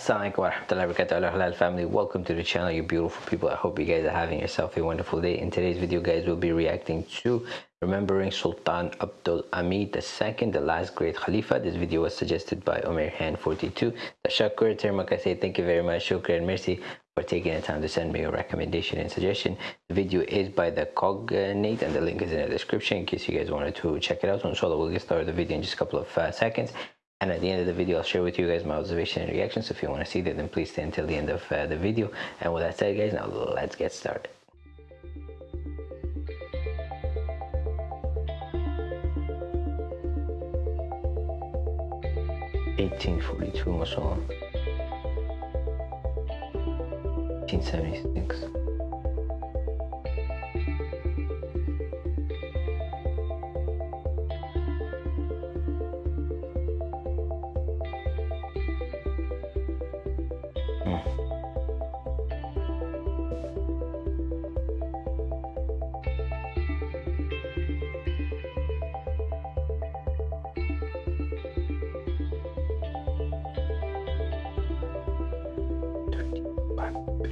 Assalamualaikum warahmatullahi wabarakatuh. Halal family. Welcome to the channel you beautiful people. I hope you guys are having yourself a wonderful day. In today's video guys we'll be reacting to remembering Sultan Abdul Hamid II the last great Khalifa. This video was suggested by Omer Han 42 Tashakkur Termak I say thank you very much. Shukran Mercy for taking the time to send me a recommendation and suggestion. The video is by the Cogito and the link is in the description in case you guys wanted to check it out. So inshallah we'll get started the video in just a couple of uh, seconds and at the end of the video, I'll share with you guys my observation and reactions. So if you want to see that, then please stay until the end of uh, the video. And with that said, guys, now let's get started. Eighteen forty two, mashallah. Eighteen seventy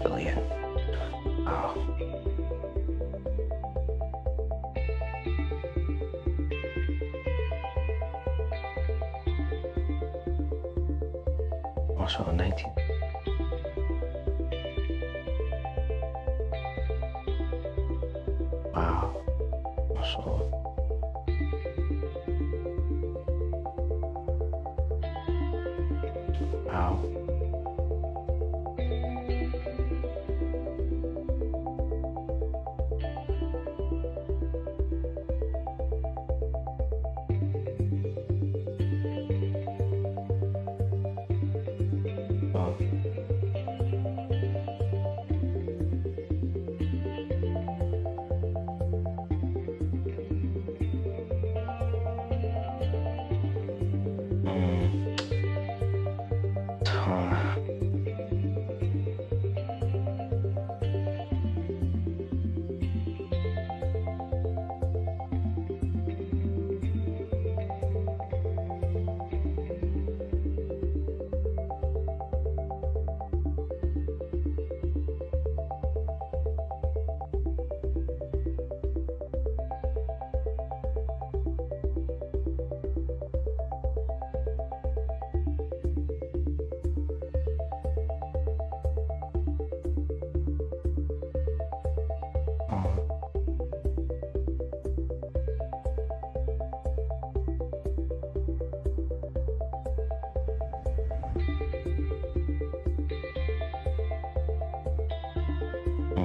billion. Wow. Also 19. Wow. Also Wow.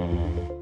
Mm-hmm.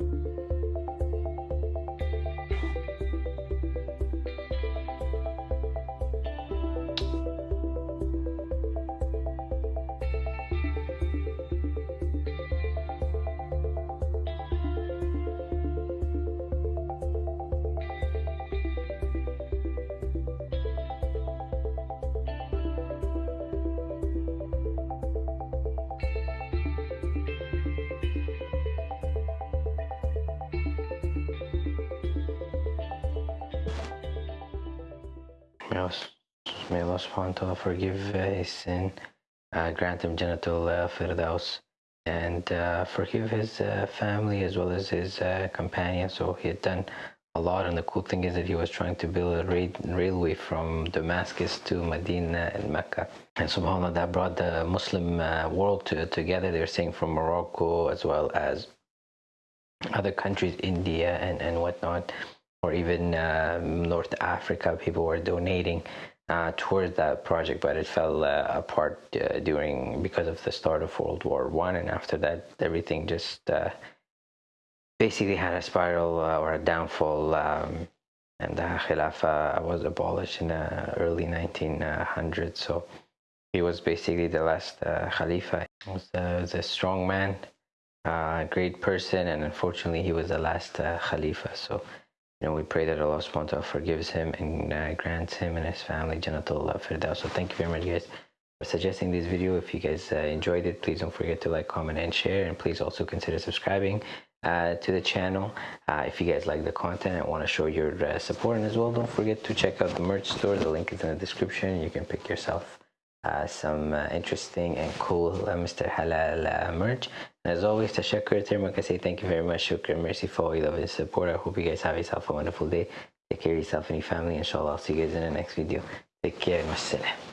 May Allah subhanahu wa ta'ala forgive his sin, uh, grant him Jannatul uh, Firdaus, and uh, forgive his uh, family as well as his uh, companions. So he had done a lot, and the cool thing is that he was trying to build a railway from Damascus to Medina and Mecca. And subhanAllah, that brought the Muslim uh, world to, together. They're saying from Morocco as well as other countries, India and, and whatnot or even uh, North Africa, people were donating uh, towards that project, but it fell uh, apart uh, during because of the start of World War One, and after that, everything just uh, basically had a spiral uh, or a downfall. Um, and the Khilafah was abolished in the early 1900s. So he was basically the last Khalifa. He was, was, a strong man, a great person, and unfortunately, he was the last Khalifa. So know, we pray that Allah subhanahu wa ta'ala forgives him and uh, grants him and his family Jannatul Firdaus. So thank you very much guys for suggesting this video. If you guys uh, enjoyed it, please don't forget to like, comment, and share. And please also consider subscribing uh, to the channel. Uh, if you guys like the content and want to show your uh, support. And as well, don't forget to check out the merch store. The link is in the description. You can pick yourself uh, some uh, interesting and cool uh, Mr. Halal uh, merch. And as always, tashakkur, termak, I say thank you very much. Shukran, mercy for all your love and support. I hope you guys have yourself a wonderful day. Take care of yourself and your family. Inshallah, I'll see you guys in the next video. Take care. Wassalam.